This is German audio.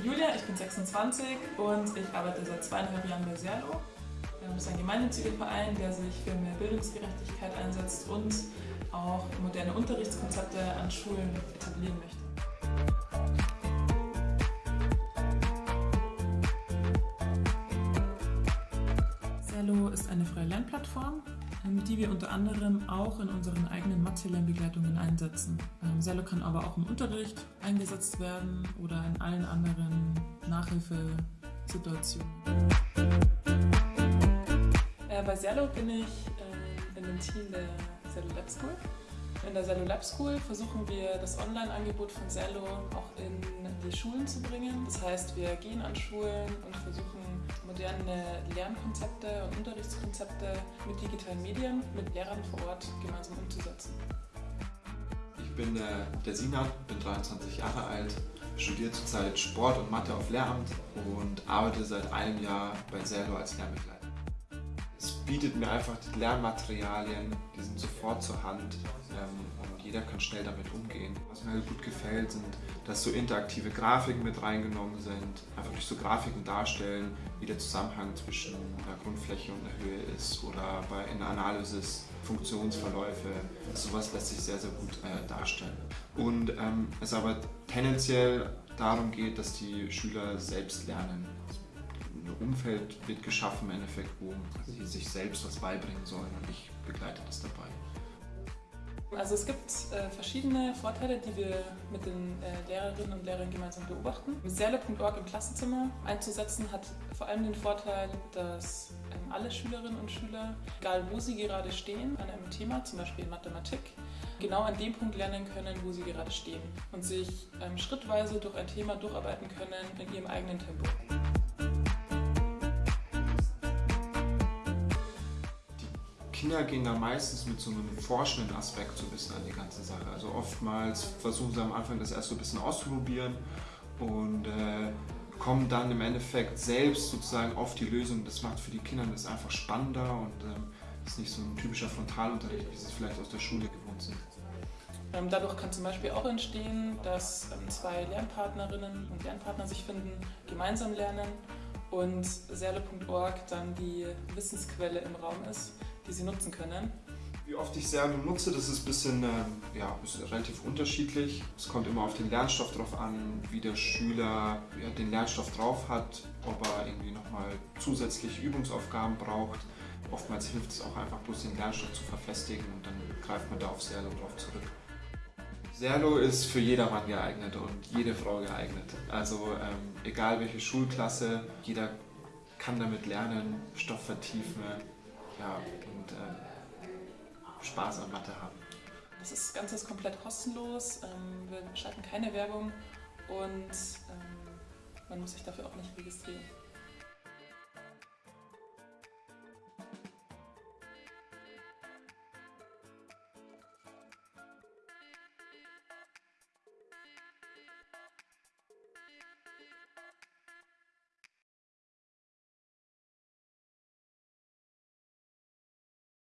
bin Julia, ich bin 26 und ich arbeite seit zweieinhalb Jahren bei Serlo. Das ist ein gemeinnütziger Verein, der sich für mehr Bildungsgerechtigkeit einsetzt und auch moderne Unterrichtskonzepte an Schulen etablieren möchte. Serlo ist eine freie Lernplattform, ähm, die wir unter anderem auch in unseren eigenen Mathe-Lernbegleitungen einsetzen. Serlo ähm, kann aber auch im Unterricht eingesetzt werden oder in allen anderen Nachhilfesituationen. Äh, bei Serlo bin ich äh, in dem Team der Serlo Lab School. In der Serlo Lab School versuchen wir das Online-Angebot von Serlo auch in die Schulen zu bringen. Das heißt, wir gehen an Schulen und versuchen moderne Lernkonzepte und Unterrichtskonzepte mit digitalen Medien, mit Lehrern vor Ort gemeinsam umzusetzen. Ich bin äh, der Sinat, bin 23 Jahre alt, studiere zurzeit Sport und Mathe auf Lehramt und arbeite seit einem Jahr bei Serlo als Lernbegleiter bietet mir einfach die Lernmaterialien, die sind sofort zur Hand ähm, und jeder kann schnell damit umgehen. Was mir halt gut gefällt, sind, dass so interaktive Grafiken mit reingenommen sind, einfach durch so Grafiken darstellen, wie der Zusammenhang zwischen der Grundfläche und der Höhe ist oder bei in der Analysis Funktionsverläufe. Sowas lässt sich sehr, sehr gut äh, darstellen. Und ähm, es aber tendenziell darum geht, dass die Schüler selbst lernen. Umfeld wird geschaffen im Endeffekt, wo sie sich selbst was beibringen sollen und ich begleite das dabei. Also es gibt äh, verschiedene Vorteile, die wir mit den äh, Lehrerinnen und Lehrern gemeinsam beobachten. Serle.org im Klassenzimmer einzusetzen hat vor allem den Vorteil, dass ähm, alle Schülerinnen und Schüler, egal wo sie gerade stehen, an einem Thema, zum Beispiel in Mathematik, genau an dem Punkt lernen können, wo sie gerade stehen und sich ähm, schrittweise durch ein Thema durcharbeiten können in ihrem eigenen Tempo. Kinder gehen da meistens mit so einem forschenden Aspekt so ein bisschen an die ganze Sache. Also oftmals versuchen sie am Anfang das erst so ein bisschen auszuprobieren und äh, kommen dann im Endeffekt selbst sozusagen auf die Lösung. Das macht für die Kinder das einfach spannender und ähm, ist nicht so ein typischer Frontalunterricht, wie sie es vielleicht aus der Schule gewohnt sind. Ähm, dadurch kann zum Beispiel auch entstehen, dass ähm, zwei Lernpartnerinnen und Lernpartner sich finden, gemeinsam lernen und serle.org dann die Wissensquelle im Raum ist, die sie nutzen können. Wie oft ich Serle nutze, das ist ein bisschen, äh, ja, ist relativ unterschiedlich. Es kommt immer auf den Lernstoff drauf an, wie der Schüler ja, den Lernstoff drauf hat, ob er irgendwie nochmal zusätzliche Übungsaufgaben braucht. Oftmals hilft es auch einfach bloß den Lernstoff zu verfestigen und dann greift man da auf Serlo drauf zurück. Serlo ist für jedermann geeignet und jede Frau geeignet. Also ähm, egal welche Schulklasse, jeder kann damit lernen, Stoff vertiefen ja, und äh, Spaß an Mathe haben. Das Ganze ist komplett kostenlos, ähm, wir schalten keine Werbung und ähm, man muss sich dafür auch nicht registrieren.